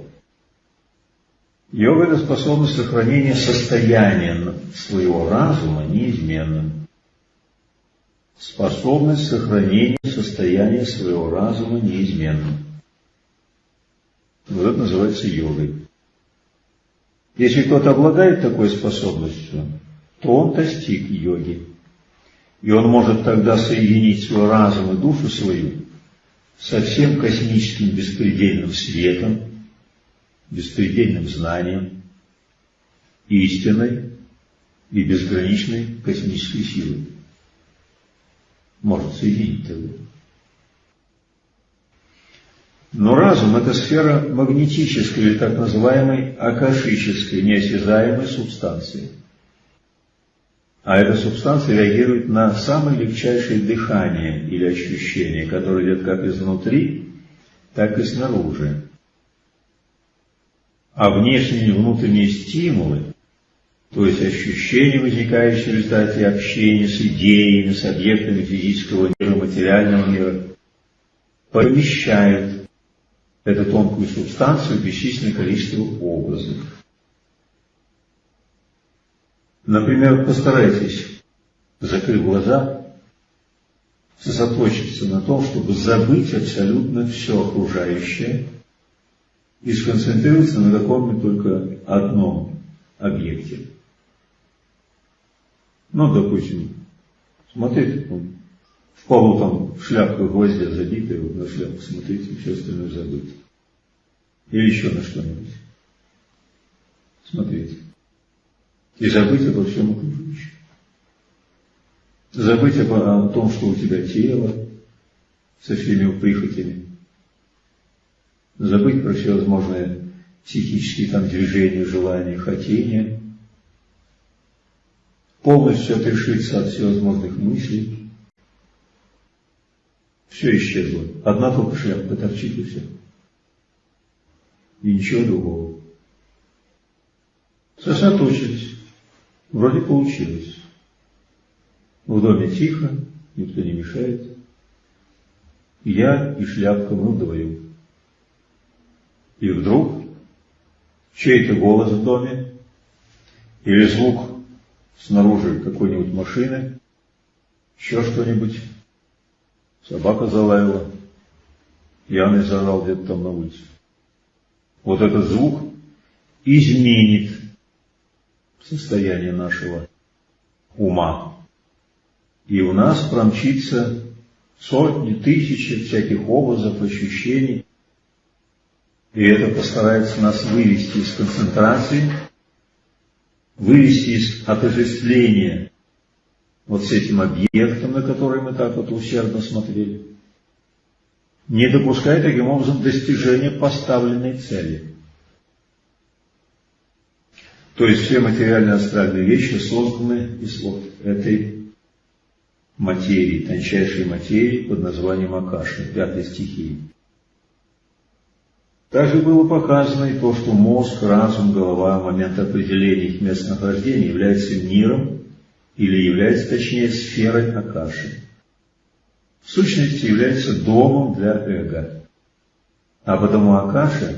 Йога – это способность сохранения состояния своего разума неизменным. Способность сохранения состояния своего разума неизменным. Вот это называется йогой. Если кто-то обладает такой способностью, то он достиг йоги. И он может тогда соединить свой разум и душу свою со всем космическим беспредельным светом, беспредельным знанием, истинной и безграничной космической силой. Может соединить тогда. Но разум – это сфера магнетической или так называемой акашической, неосязаемой субстанции. А эта субстанция реагирует на самое легчайшее дыхание или ощущение, которое идет как изнутри, так и снаружи. А внешние и внутренние стимулы, то есть ощущения, возникающие в результате общения с идеями, с объектами физического мира, материального мира, помещают эту тонкую субстанцию бесчисленное количество образов. Например, постарайтесь, закрыть глаза, сосредоточиться на том, чтобы забыть абсолютно все окружающее и сконцентрироваться на каком-нибудь только одном объекте. Ну, допустим, смотрите В полу там шляпка гвоздя забитая, вот на шляпку смотрите, все остальное забыть. Или еще на что-нибудь. Смотрите. И забыть обо всем окружающем. Забыть о, о том, что у тебя тело со всеми прихотями. Забыть про всевозможные психические там движения, желания, хотения. Полностью отрешиться от всевозможных мыслей. Все исчезло. Одна только шляпка торчит и все. И ничего другого. Сосредоточились. Вроде получилось. В доме тихо, никто не мешает. Я и шляпка мы вдвоем. И вдруг чей-то голос в доме или звук снаружи какой-нибудь машины, еще что-нибудь, собака залаяла, пьяный заорал где-то там на улице. Вот этот звук изменит состояние нашего ума. И у нас промчится сотни, тысячи всяких образов, ощущений. И это постарается нас вывести из концентрации, вывести из отождествления вот с этим объектом, на который мы так вот усердно смотрели, не допуская таким образом достижения поставленной цели. То есть все материальные астральные вещи созданы из вот этой материи, тончайшей материи под названием Акаши, пятой стихии. Также было показано и то, что мозг, разум, голова в момент определения их местонахождения является миром или является, точнее, сферой Акаши. В сущности, является домом для эго. А потому Акаша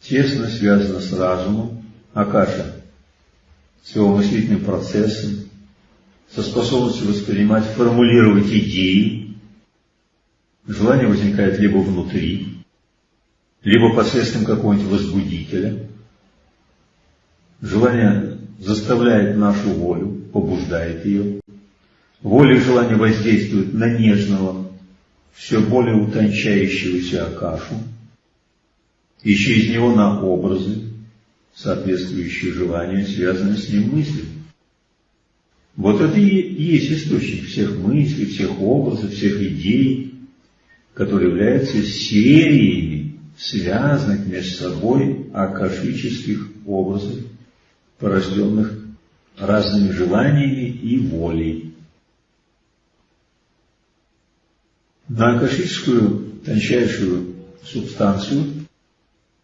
тесно связана с разумом, Акаша с его мыслительным процессом, со способностью воспринимать, формулировать идеи. Желание возникает либо внутри, либо посредством какого-нибудь возбудителя. Желание заставляет нашу волю, побуждает ее. Воля и желание воздействуют на нежного, все более утончающегося Акашу, и через него на образы, соответствующие желанию, связанные с ним мысли. Вот это и есть источник всех мыслей, всех образов, всех идей, которые являются сериями связанных между собой акашических образов, порожденных разными желаниями и волей. На акашическую тончайшую субстанцию,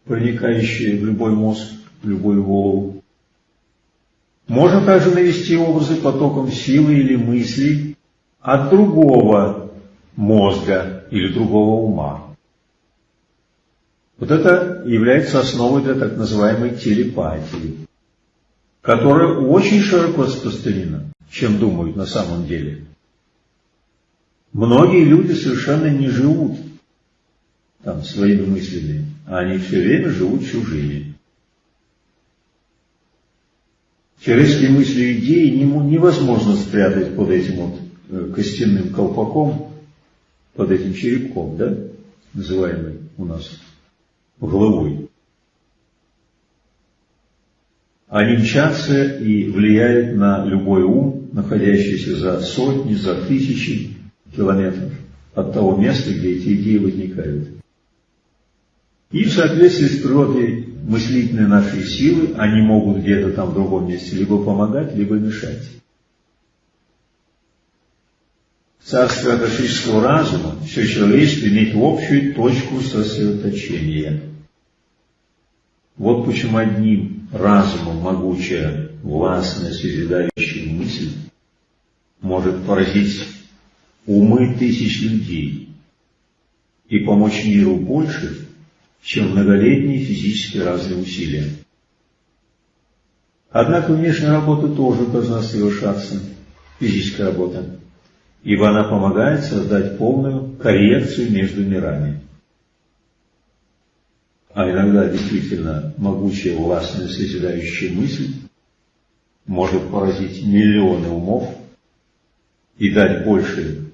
проникающую в любой мозг, в любую голову, можно также навести образы потоком силы или мыслей от другого мозга или другого ума. Вот это является основой для так называемой телепатии, которая очень широко распространена, чем думают на самом деле. Многие люди совершенно не живут там своими мыслями, а они все время живут чужими. Человеческие мысли и идеи невозможно спрятать под этим вот э, костяным колпаком, под этим черепком, да, называемый у нас головой. Они мчатся и влияют на любой ум, находящийся за сотни, за тысячи километров от того места, где эти идеи возникают. И в соответствии с природой мыслительные наши силы, они могут где-то там в другом месте либо помогать, либо мешать. Царство акашического разума, все человечество имеет общую точку сосредоточения. Вот почему одним разумом могучая, властная, созидающая мысль может поразить умы тысяч людей и помочь миру больше, чем многолетние физические разные усилия. Однако внешняя работа тоже должна совершаться, физическая работа, ибо она помогает создать полную коррекцию между мирами. А иногда действительно могучая властная созидающая мысль может поразить миллионы умов и дать больше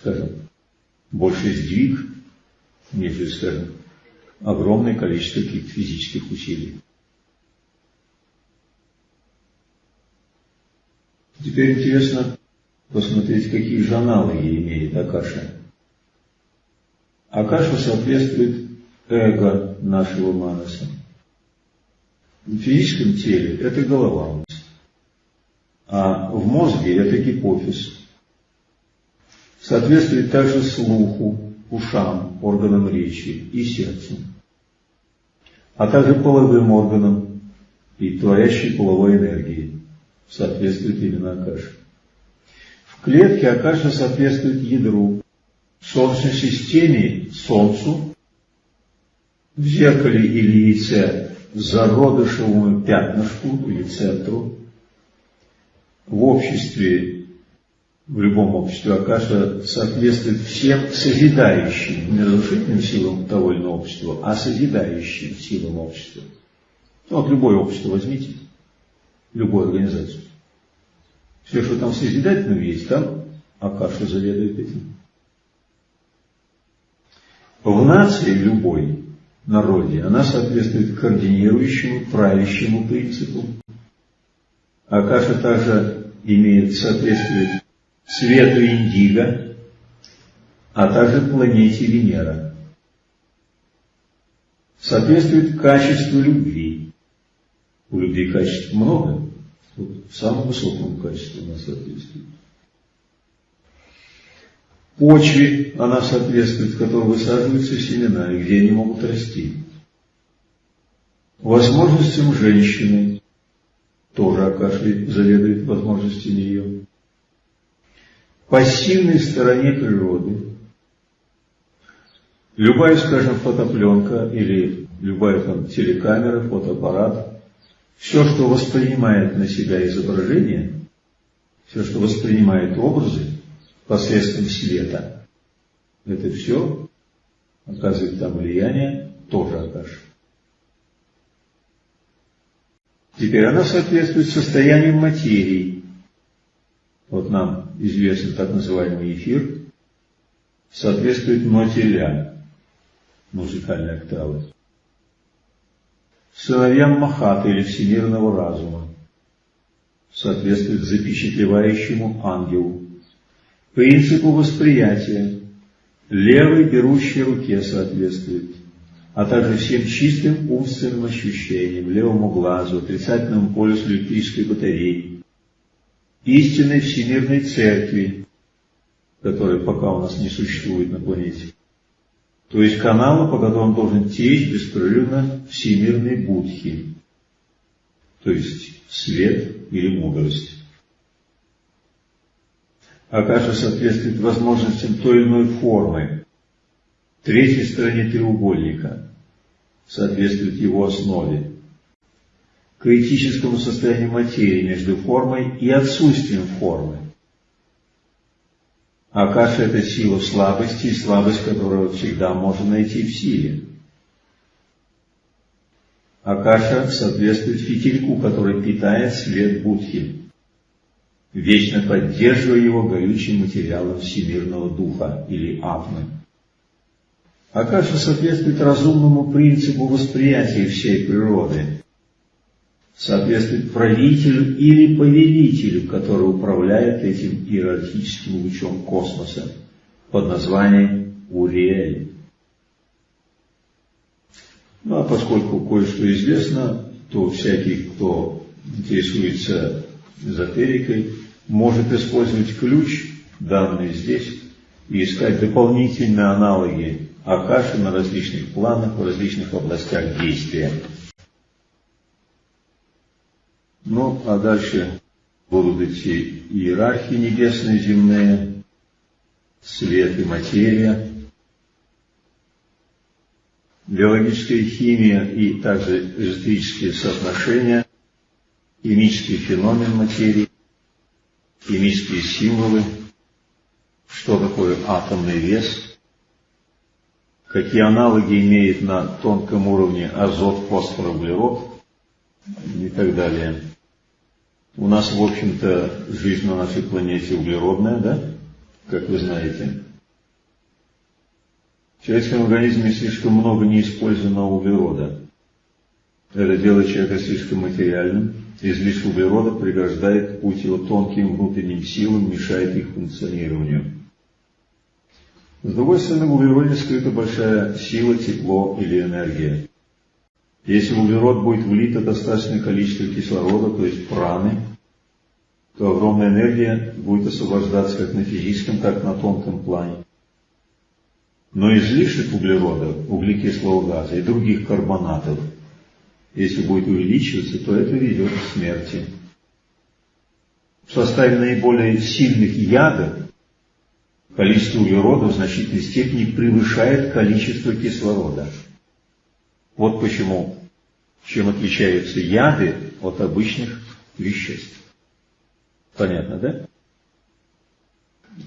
скажем, больший сдвиг, нежели, скажем, огромное количество каких-то физических усилий. Теперь интересно посмотреть, какие же аналоги имеет Акаша. Акаша соответствует эго нашего манаса. В физическом теле это голова у нас, а в мозге это гипофиз. Соответствует также слуху, ушам, органам речи и сердцу, а также половым органам и творящей половой энергии. Соответствует именно Акаша. В клетке Акаша соответствует ядру, в Солнечной системе Солнцу, в зеркале или яйце зародышевому пятнышку или центру, в обществе, в любом обществе Акаша соответствует всем созидающим, не разрушительным силам того или иного общества, а созидающим силам общества. Ну, вот любое общество возьмите, любую организацию. Все, что там созидательного есть, там Акаша заведует этим. В нации любой, народе, она соответствует координирующему, правящему принципу. Акаша также имеет соответствие свету Индиго, а также планете Венера. Соответствует качеству любви. У любви качеств много, вот самому высокому качеству она соответствует почве она соответствует, в которой высаживаются семена, и где они могут расти. Возможностям женщины, тоже Акаши заведует возможностями ее. Пассивной стороне природы. Любая, скажем, фотопленка или любая там телекамера, фотоаппарат, все, что воспринимает на себя изображение, все, что воспринимает образы, посредством света. Это все оказывает там влияние, тоже Акаша. Теперь она соответствует состоянию материи. Вот нам известен так называемый эфир, соответствует ноте ля, музыкальной октавы. Сыновьям Махата или всемирного разума соответствует запечатлевающему ангелу, принципу восприятия, левой берущей руке соответствует, а также всем чистым умственным ощущениям, левому глазу, отрицательному полюсу электрической батареи, истинной всемирной церкви, которой пока у нас не существует на планете. То есть канала, по которому должен течь беспрерывно всемирный будхи, то есть свет или мудрость. Акаша соответствует возможностям той или иной формы. Третьей стороне треугольника соответствует его основе. Критическому состоянию материи между формой и отсутствием формы. Акаша – это сила слабости, и слабость, которую всегда можно найти в силе. Акаша соответствует фитильку, который питает свет Будхи вечно поддерживая его горючим материалом всемирного духа или атмы. Акаша соответствует разумному принципу восприятия всей природы, соответствует правителю или повелителю, который управляет этим иерархическим лучом космоса под названием Уриэль. Ну а поскольку кое-что известно, то всякий, кто интересуется эзотерикой, может использовать ключ, данный здесь, и искать дополнительные аналоги Акаши на различных планах, в различных областях действия. Ну, а дальше будут идти иерархии небесные, земные, свет и материя, биологическая химия и также эзотерические соотношения, химический феномен материи, химические символы, что такое атомный вес, какие аналоги имеет на тонком уровне азот, фосфор, углерод и так далее. У нас, в общем-то, жизнь на нашей планете углеродная, да? как вы знаете. В человеческом организме слишком много неиспользованного углерода. Это делает человека слишком материальным. Излишек углерода преграждает путь его тонким внутренним силам, мешает их функционированию. С другой стороны, в углероде скрыта большая сила, тепло или энергия. Если в углерод будет влито достаточное количество кислорода, то есть праны, то огромная энергия будет освобождаться как на физическом, так и на тонком плане. Но излишек углерода, углекислого газа и других карбонатов, если будет увеличиваться, то это ведет к смерти. В составе наиболее сильных ядов количество углерода в значительной степени превышает количество кислорода. Вот почему, чем отличаются яды от обычных веществ. Понятно, да?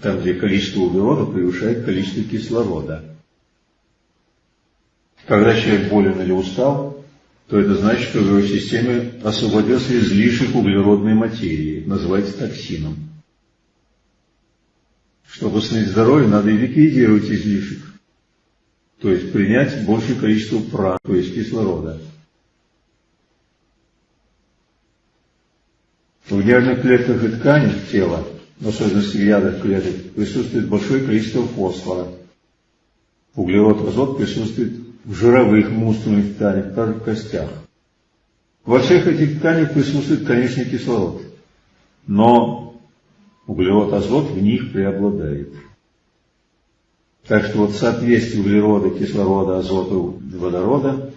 Там, где количество углерода превышает количество кислорода. Когда человек болен или устал, то это значит, что в его системе освободился излишек углеродной материи, называется токсином. Чтобы восстановить здоровье, надо и ликвидировать излишек. То есть принять большее количество праны, то есть кислорода. В нервных клетках и тканях тела, в особенности в ядах клеток, присутствует большое количество фосфора. Углерод, азот присутствует в жировых мускульных тканях, также в костях. Во всех этих тканях присутствует, конечно, кислород. Но углерод, азот в них преобладает. Так что вот соответствие углерода, кислорода, азота, водорода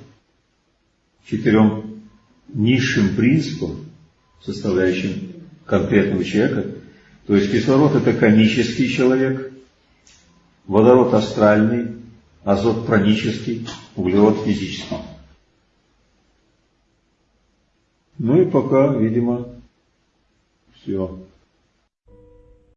четырем низшим принципам, составляющим конкретного человека, то есть кислород это конический человек, водород астральный, азот пранический, углерод физический. Ну и пока, видимо, все.